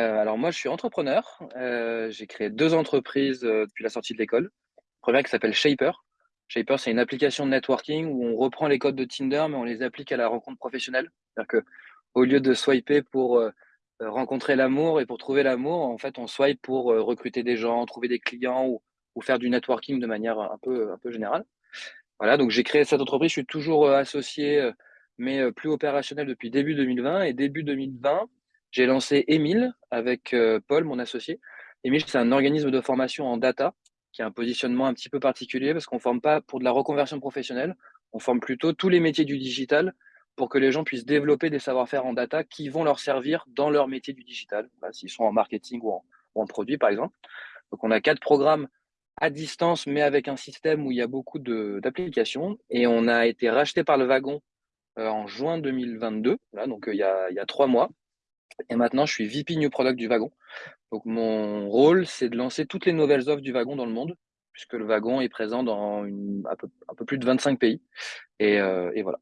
Heu, alors moi, je suis entrepreneur, heu, j'ai créé 2 entreprises, heu, depuis la sortie de l'école. 1re qui s'appelle Shaper. Shaper, c'est une application de networking où on reprend les codes de Tinder, mais on les applique à la rencontre professionnelle. C'est-à-dire qu'au lieu de swiper pour, rencontrer l'amour et pour trouver l'amour, en fait, on swipe pour, recruter des gens, trouver des clients ou faire du networking de manière un peu un peu générale. Voilà, donc j'ai créé cette entreprise, je suis toujours, associé, mais plus opérationnel depuis début 2020 et début 2020, j'ai lancé Emile avec, heu, Paul, mon associé. Emile, c'est un organisme de formation en data qui a un positionnement un petit peu particulier parce qu'on forme pas pour de la reconversion professionnelle, on forme plutôt tous les métiers du digital pour que les gens puissent développer des savoir-faire en data qui vont leur servir dans leur métier du digital, bah, s'ils sont en marketing ou en ou produit, par exemple. Donc on a 4 programmes à distance, mais avec un système où il y a beaucoup d'applications. Et on a été racheté par Le Wagon, heu, en juin 2022, là, donc heu, il y a 3 mois et maintenant je suis VP New Product du Wagon. Donc mon rôle, c'est de lancer toutes les nouvelles offres du Wagon dans le monde, puisque Le Wagon est présent dans un peu plus de 25 pays et heu et voilà.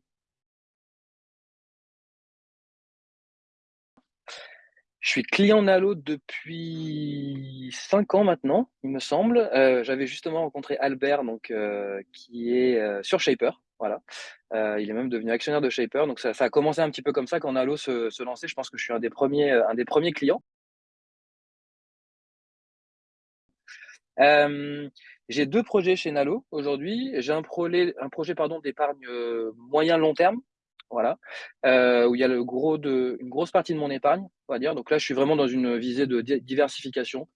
Je suis client Nalo depuis 5 ans maintenant, il me semble. Heu, j'avais justement rencontré Albert donc heu, qui est, sur Shaper, voilà. Heu, il est même devenu actionnaire de Shaper, donc ça a commencé un petit peu comme ça quand Nalo se lançait. Je pense que je suis un des premiers, heu, un des premiers clients. Hem, j'ai 2 projets chez Nalo aujourd'hui. J'ai un projet pardon d'épargne, moyen long terme, voilà, où il y a le gros de une grosse partie de mon épargne, on va dire. Donc là, je suis vraiment dans une visée de di diversification.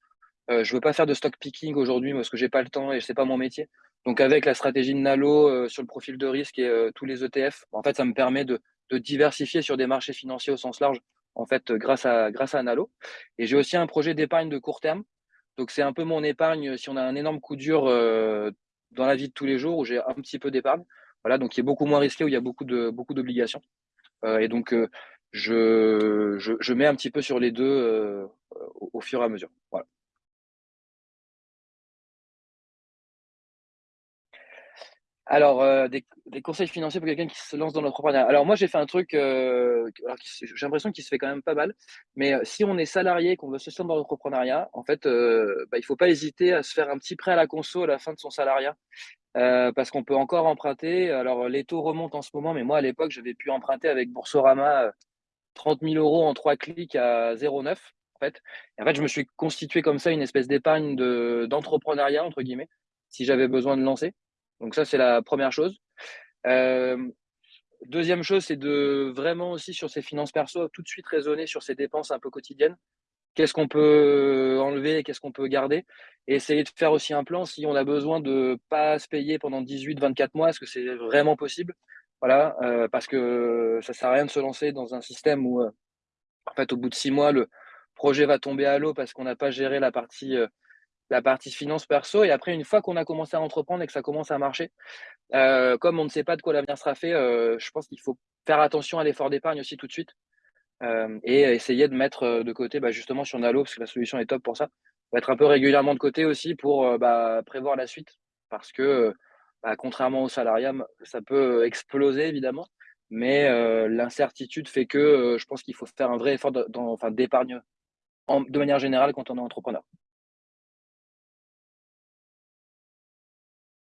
Je veux pas faire de stock picking aujourd'hui parce que j'ai pas le temps et c'est pas mon métier. Donc avec la stratégie de Nalo, heu, sur le profil de risque et heu, tous les ETF, en fait, ça me permet de de diversifier sur des marchés financiers au sens large, en fait, grâce à grâce à Nalo et j'ai aussi un projet d'épargne de court terme. Donc c'est un peu mon épargne si on a un énorme coup dur, heu, dans la vie de tous les jours où j'ai un petit peu d'épargne. Voilà, donc qui est beaucoup moins risqué, où il y a beaucoup de beaucoup d'obligations. Heu et donc je je je mets un petit peu sur les 2, heu, au au fur et à mesure. Voilà. Alors, heu, des conseils financiers pour quelqu'un qui se lance dans l'entrepreneuriat. Alors moi, j'ai fait un truc, se j'ai l'impression qu'il se fait quand même pas mal, mais heu, si on est salarié, qu'on veut se lancer dans l'entrepreneuriat, en fait, heu, bah, il faut pas hésiter à se faire un petit prêt à la conso à la fin de son salariat, parce qu'on peut encore emprunter. Alors les taux remontent en ce moment, mais moi à l'époque, j'avais pu emprunter avec Boursorama, heu, 30 000 € en 3 clics à 0,9 en fait en fait, je me suis constitué comme ça une espèce d'épargne de «d'entrepreneuriat» entre guillemets, si j'avais besoin de lancer. Donc ça, c'est la 1re chose. Hem, 2e chose, c'est de vraiment aussi sur ses finances perso, tout de suite raisonner sur ses dépenses un peu quotidiennes. Qu'est-ce qu'on peut enlever et qu'est-ce qu'on peut garder? Et essayer de faire aussi un plan si on a besoin de pas se payer pendant 18-24 mois, est-ce que c'est vraiment possible? Voilà, heu, parce que ça sert à rien de se lancer dans un système où, en fait, au bout de 6 mois, le projet va tomber à l'eau parce qu'on n'a pas géré la partie, la partie finances perso et après une fois qu'on a commencé à entreprendre et que ça commence à marcher, heu, comme on ne sait pas de quoi l'avenir sera fait, heu, je pense qu'il faut faire attention à l'effort d'épargne aussi tout de suite, hem et essayer de mettre, de côté, bah, justement sur Nalo, parce que la solution est top pour ça. Mettre un peu régulièrement de côté aussi pour, bah, prévoir la suite parce que, bah, contrairement au salariat, ça peut exploser évidemment, mais l'incertitude fait que, je pense qu'il faut faire un vrai effort d'épargne de manière générale quand on est entrepreneur.